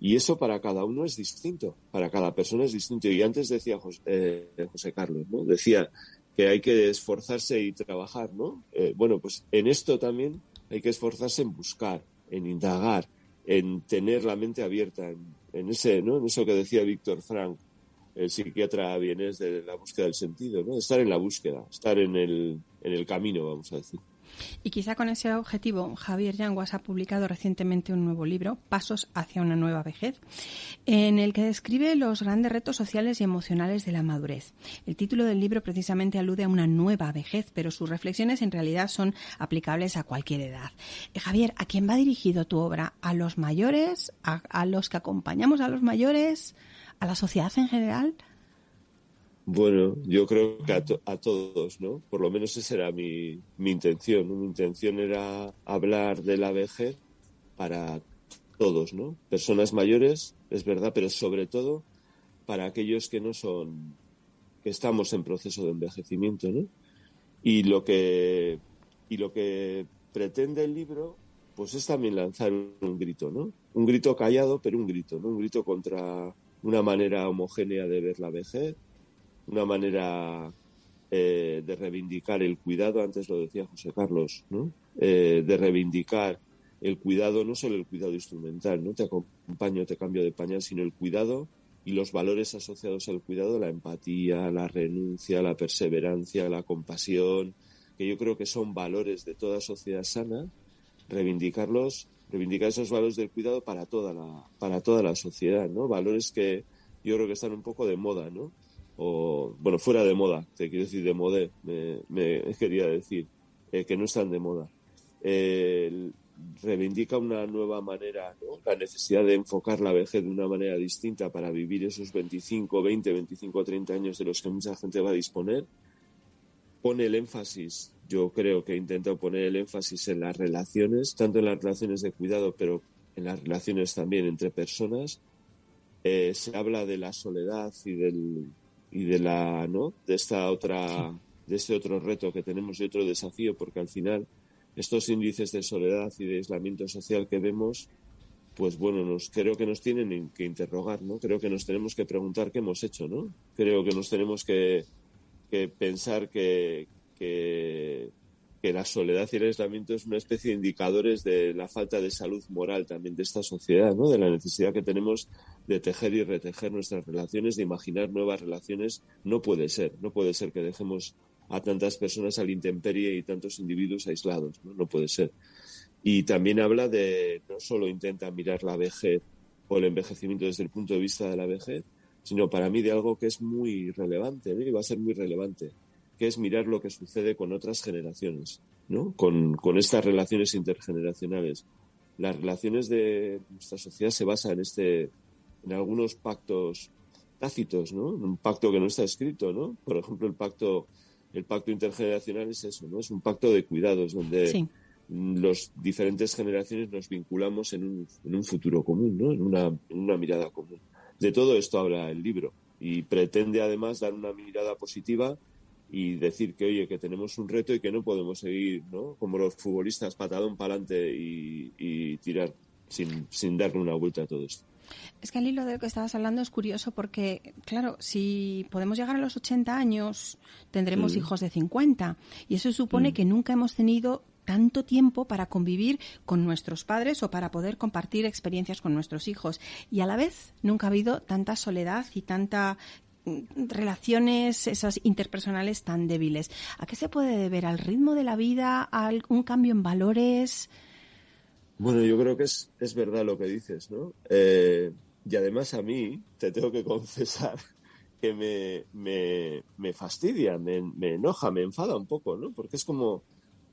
Y eso para cada uno es distinto, para cada persona es distinto. Y antes decía José, eh, José Carlos, ¿no? Decía que hay que esforzarse y trabajar, ¿no? Eh, bueno, pues en esto también hay que esforzarse en buscar, en indagar, en tener la mente abierta, en, ese, ¿no? En eso que decía Víctor Frank, el psiquiatra vienes de la búsqueda del sentido, ¿no? Estar en la búsqueda, estar en el, en el camino, vamos a decir. Y quizá con ese objetivo, Javier Yanguas ha publicado recientemente un nuevo libro, Pasos hacia una nueva vejez, en el que describe los grandes retos sociales y emocionales de la madurez. El título del libro precisamente alude a una nueva vejez, pero sus reflexiones en realidad son aplicables a cualquier edad. Eh, Javier, ¿a quién va dirigido tu obra? ¿A los mayores? ¿A, los que acompañamos a los mayores? ¿A la sociedad en general? Bueno, yo creo que a, todos, ¿no? Por lo menos esa era mi, mi intención. Mi intención era hablar de la vejez para todos, ¿no? Personas mayores, es verdad, pero sobre todo para aquellos que no son, que estamos en proceso de envejecimiento, ¿no? Y lo que, y lo que pretende el libro, pues es también lanzar un grito, ¿no? Un grito callado, pero un grito, ¿no? Un grito contra una manera homogénea de ver la vejez, una manera eh, de reivindicar el cuidado, antes lo decía José Carlos, ¿no? Eh, de reivindicar el cuidado, no solo el cuidado instrumental, no te acompaño, te cambio de pañal, sino el cuidado y los valores asociados al cuidado, la empatía, la renuncia, la perseverancia, la compasión, que yo creo que son valores de toda sociedad sana, reivindicarlos, reivindicar esos valores del cuidado para toda la, para toda la sociedad, ¿no? Valores que yo creo que están un poco de moda, ¿no? O, bueno, fuera de moda, te quiero decir de moda, me, quería decir, eh, que no están de moda. reivindica una nueva manera, ¿no? la necesidad de enfocar la vejez de una manera distinta para vivir esos 25, 20, 25, 30 años de los que mucha gente va a disponer. Pone el énfasis, yo creo que intenta poner el énfasis en las relaciones, tanto en las relaciones de cuidado, pero en las relaciones también entre personas. Eh, se habla de la soledad y del, y de la no de esta otra de este otro reto que tenemos y otro desafío porque al final estos índices de soledad y de aislamiento social que vemos pues bueno nos creo que nos tienen que interrogar no creo que nos tenemos que preguntar qué hemos hecho no creo que nos tenemos que, que pensar que, que que la soledad y el aislamiento es una especie de indicadores de la falta de salud moral también de esta sociedad, ¿no? De la necesidad que tenemos de tejer y retejer nuestras relaciones, de imaginar nuevas relaciones. No puede ser, no puede ser que dejemos a tantas personas al intemperie y tantos individuos aislados, ¿no? Puede ser. Y también habla de, no solo intenta mirar la vejez o el envejecimiento desde el punto de vista de la vejez, sino para mí de algo que es muy relevante, ¿no? y va a ser muy relevante, que es mirar lo que sucede con otras generaciones, ¿no? Con, estas relaciones intergeneracionales. Las relaciones de nuestra sociedad se basan en este, en algunos pactos tácitos, ¿no? Un pacto que no está escrito, ¿no? Por ejemplo, el pacto, el pacto intergeneracional es eso, ¿no? Es un pacto de cuidados donde los diferentes generaciones nos vinculamos en un, en un futuro común, ¿no? En una, en una mirada común. De todo esto habla el libro y pretende además dar una mirada positiva y decir que, oye, que tenemos un reto y que no podemos seguir, ¿no? Como los futbolistas, patadón para adelante y, tirar sin, sin darle una vuelta a todo esto. Es que al hilo de lo que estabas hablando es curioso porque, claro, si podemos llegar a los 80 años, tendremos mm. hijos de 50. Y eso supone mm. que nunca hemos tenido tanto tiempo para convivir con nuestros padres o para poder compartir experiencias con nuestros hijos. Y a la vez nunca ha habido tanta soledad y tanta relaciones esas interpersonales tan débiles. ¿A qué se puede deber? ¿Al ritmo de la vida? ¿A un cambio en valores? Bueno, yo creo que es, es verdad lo que dices, ¿no? Eh, y además a mí, te tengo que confesar que me, me, me fastidia, me, me, enoja, me enfada un poco, ¿no? Porque es como,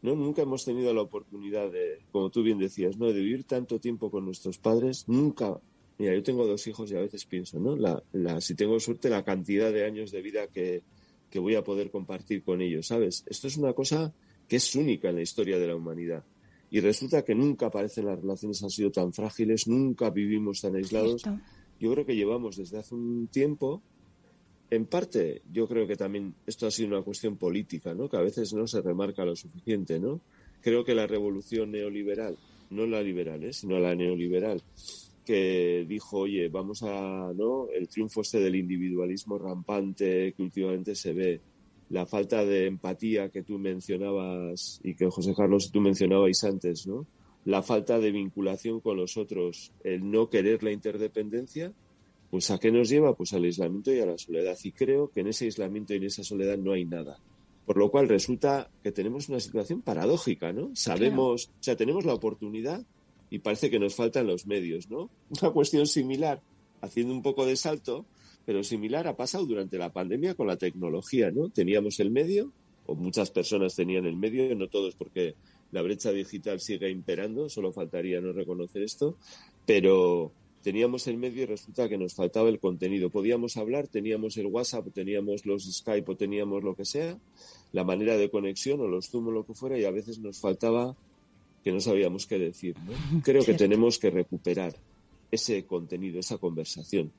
¿no? Nunca hemos tenido la oportunidad de, como tú bien decías, ¿no? De vivir tanto tiempo con nuestros padres, nunca Mira, yo tengo dos hijos y a veces pienso, ¿no? La, la, si tengo suerte, la cantidad de años de vida que, que voy a poder compartir con ellos, ¿sabes? Esto es una cosa que es única en la historia de la humanidad. Y resulta que nunca parecen las relaciones han sido tan frágiles, nunca vivimos tan aislados. Yo creo que llevamos desde hace un tiempo, en parte, yo creo que también esto ha sido una cuestión política, ¿no? Que a veces no se remarca lo suficiente, ¿no? Creo que la revolución neoliberal, no la liberal, ¿eh? sino la neoliberal, que dijo, oye, vamos a, ¿no? El triunfo este del individualismo rampante que últimamente se ve, la falta de empatía que tú mencionabas y que José Carlos tú mencionabais antes, ¿no? La falta de vinculación con los otros, el no querer la interdependencia, pues ¿a qué nos lleva? Pues al aislamiento y a la soledad. Y creo que en ese aislamiento y en esa soledad no hay nada. Por lo cual resulta que tenemos una situación paradójica, ¿no? Sabemos, o sea, tenemos la oportunidad y parece que nos faltan los medios, ¿no? Una cuestión similar, haciendo un poco de salto, pero similar ha pasado durante la pandemia con la tecnología, ¿no? Teníamos el medio, o muchas personas tenían el medio, no todos porque la brecha digital sigue imperando, solo faltaría no reconocer esto, pero teníamos el medio y resulta que nos faltaba el contenido. Podíamos hablar, teníamos el WhatsApp, teníamos los Skype o teníamos lo que sea, la manera de conexión o los Zoom o lo que fuera y a veces nos faltaba que no sabíamos qué decir. Creo que tenemos que recuperar ese contenido, esa conversación.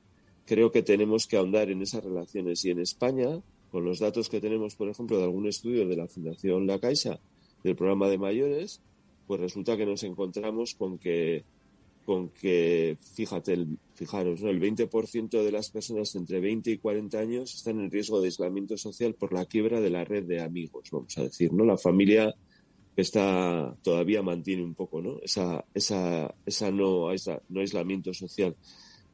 Creo que tenemos que ahondar en esas relaciones y en España, con los datos que tenemos, por ejemplo, de algún estudio de la Fundación La Caixa, del programa de mayores, pues resulta que nos encontramos con que, con que fíjate, el, fijaros, ¿no? el 20% de las personas entre 20 y 40 años están en riesgo de aislamiento social por la quiebra de la red de amigos, vamos a decir, ¿no? La familia está todavía mantiene un poco ¿no? esa, esa, esa no, esa no aislamiento social.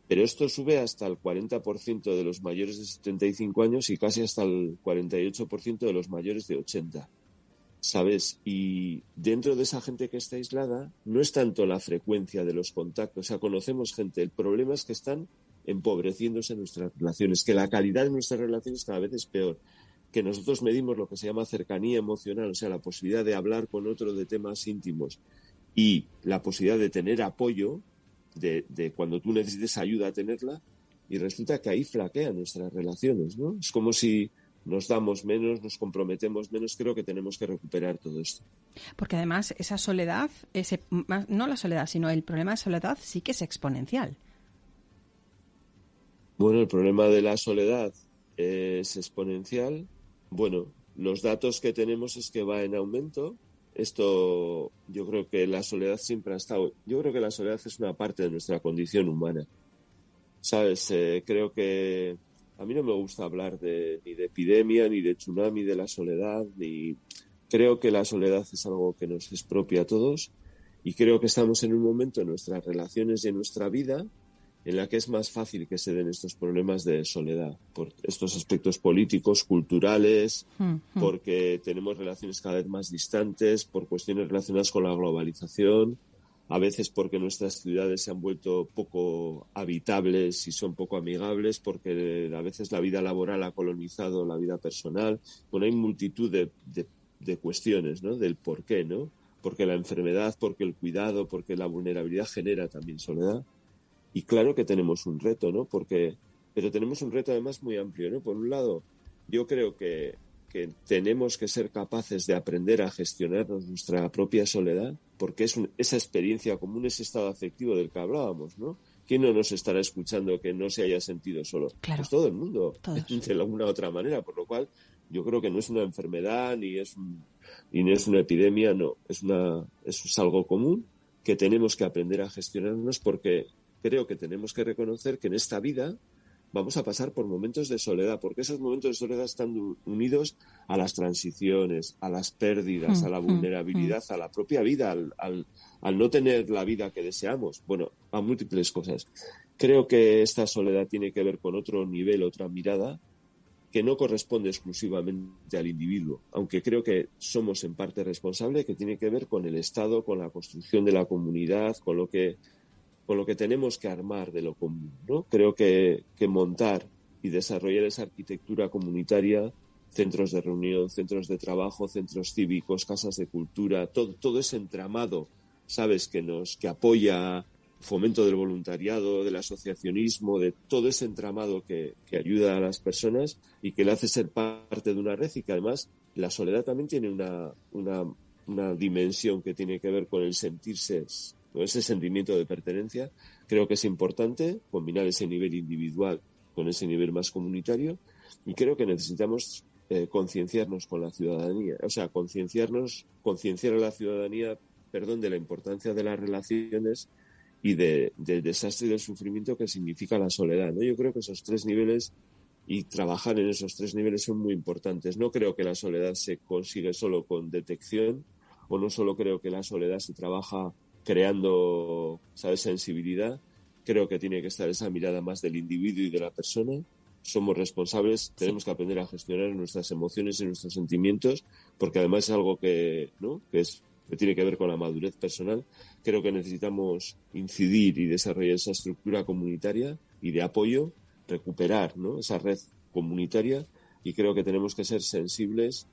Pero esto sube hasta el 40% de los mayores de 75 años y casi hasta el 48% de los mayores de 80. ¿Sabes? Y dentro de esa gente que está aislada, no es tanto la frecuencia de los contactos. O sea, conocemos gente. El problema es que están empobreciéndose nuestras relaciones, que la calidad de nuestras relaciones cada vez es peor que nosotros medimos lo que se llama cercanía emocional, o sea, la posibilidad de hablar con otro de temas íntimos y la posibilidad de tener apoyo, de, cuando tú necesites ayuda a tenerla, y resulta que ahí flaquean nuestras relaciones, ¿no? Es como si nos damos menos, nos comprometemos menos, creo que tenemos que recuperar todo esto. Porque además esa soledad, ese, no la soledad, sino el problema de soledad sí que es exponencial. Bueno, el problema de la soledad es exponencial bueno, los datos que tenemos es que va en aumento. Esto, yo creo que la soledad siempre ha estado. Yo creo que la soledad es una parte de nuestra condición humana. ¿Sabes? Eh, creo que a mí no me gusta hablar de, ni de epidemia, ni de tsunami de la soledad, ni. Creo que la soledad es algo que nos es propia a todos y creo que estamos en un momento en nuestras relaciones y en nuestra vida en la que es más fácil que se den estos problemas de soledad, por estos aspectos políticos, culturales, porque tenemos relaciones cada vez más distantes, por cuestiones relacionadas con la globalización, a veces porque nuestras ciudades se han vuelto poco habitables y son poco amigables, porque a veces la vida laboral ha colonizado la vida personal. Bueno, hay multitud de, de cuestiones, ¿no? Del por qué, ¿no? Porque la enfermedad, porque el cuidado, porque la vulnerabilidad genera también soledad. Y claro que tenemos un reto, ¿no? Porque, pero tenemos un reto además muy amplio, ¿no? Por un lado, yo creo que, que tenemos que ser capaces de aprender a gestionar nuestra propia soledad, porque es esa experiencia común, ese estado afectivo del que hablábamos, ¿no? ¿Quién no nos estará escuchando que no se haya sentido solo? Claro. Pues todo el mundo, de alguna u otra manera, por lo cual yo creo que no es una enfermedad ni es, ni es una epidemia, no, es, una, es algo común que tenemos que aprender a gestionarnos porque creo que tenemos que reconocer que en esta vida vamos a pasar por momentos de soledad, porque esos momentos de soledad están unidos a las transiciones, a las pérdidas, a la mm, mm, vulnerabilidad, mm. a la propia vida, al, no tener la vida que deseamos, bueno, a múltiples cosas. Creo que esta soledad tiene que ver con otro nivel, otra mirada, que no corresponde exclusivamente al individuo, aunque creo que somos en parte responsables, que tiene que ver con el Estado, con la construcción de la comunidad, con lo que con lo que tenemos que armar de lo común. ¿no? Creo que, montar y desarrollar esa arquitectura comunitaria, centros de reunión, centros de trabajo, centros cívicos, casas de cultura, todo, todo ese entramado, sabes, que nos, que apoya fomento del voluntariado, del asociacionismo, de todo ese entramado que, que, ayuda a las personas y que le hace ser parte de una red y que además la soledad también tiene una, una, una dimensión que tiene que ver con el sentirse ese sentimiento de pertenencia, creo que es importante combinar ese nivel individual con ese nivel más comunitario y creo que necesitamos eh, concienciarnos con la ciudadanía, o sea, concienciarnos, concienciar a la ciudadanía, perdón, de la importancia de las relaciones y de, del desastre y del sufrimiento que significa la soledad. ¿no? Yo creo que esos tres niveles y trabajar en esos tres niveles son muy importantes. No creo que la soledad se consigue solo con detección o no solo creo que la soledad se trabaja creando, ¿sabes?, sensibilidad. Creo que tiene que estar esa mirada más del individuo y de la persona. Somos responsables, tenemos que aprender a gestionar nuestras emociones y nuestros sentimientos, porque además es algo que, ¿no? que, es, que tiene que ver con la madurez personal. Creo que necesitamos incidir y desarrollar esa estructura comunitaria y de apoyo, recuperar ¿no? esa red comunitaria y creo que tenemos que ser sensibles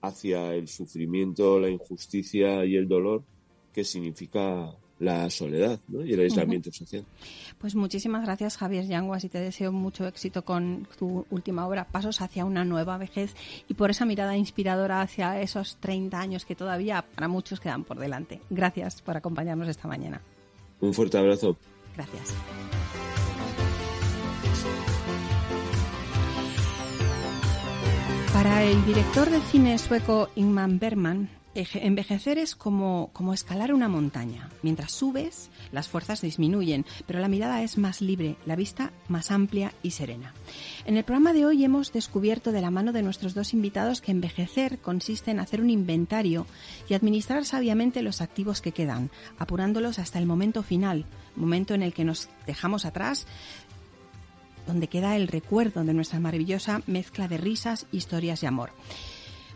hacia el sufrimiento, la injusticia y el dolor que significa la soledad y el aislamiento social. Pues muchísimas gracias Javier Yanguas y te deseo mucho éxito con tu última obra, Pasos hacia una nueva vejez y por esa mirada inspiradora hacia esos 30 años que todavía para muchos quedan por delante. Gracias por acompañarnos esta mañana. Un fuerte abrazo. Gracias. Para el director de cine sueco Ingmar Bergman, Envejecer es como, como escalar una montaña. Mientras subes, las fuerzas disminuyen, pero la mirada es más libre, la vista más amplia y serena. En el programa de hoy hemos descubierto de la mano de nuestros dos invitados que envejecer consiste en hacer un inventario y administrar sabiamente los activos que quedan, apurándolos hasta el momento final, momento en el que nos dejamos atrás donde queda el recuerdo de nuestra maravillosa mezcla de risas, historias y amor.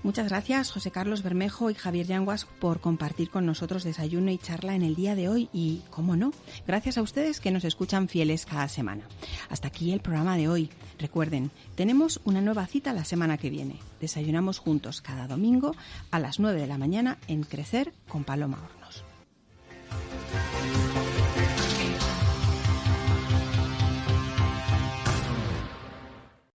Muchas gracias José Carlos Bermejo y Javier Yanguas por compartir con nosotros desayuno y charla en el día de hoy y, cómo no, gracias a ustedes que nos escuchan fieles cada semana. Hasta aquí el programa de hoy. Recuerden, tenemos una nueva cita la semana que viene. Desayunamos juntos cada domingo a las 9 de la mañana en Crecer con Paloma Hornos.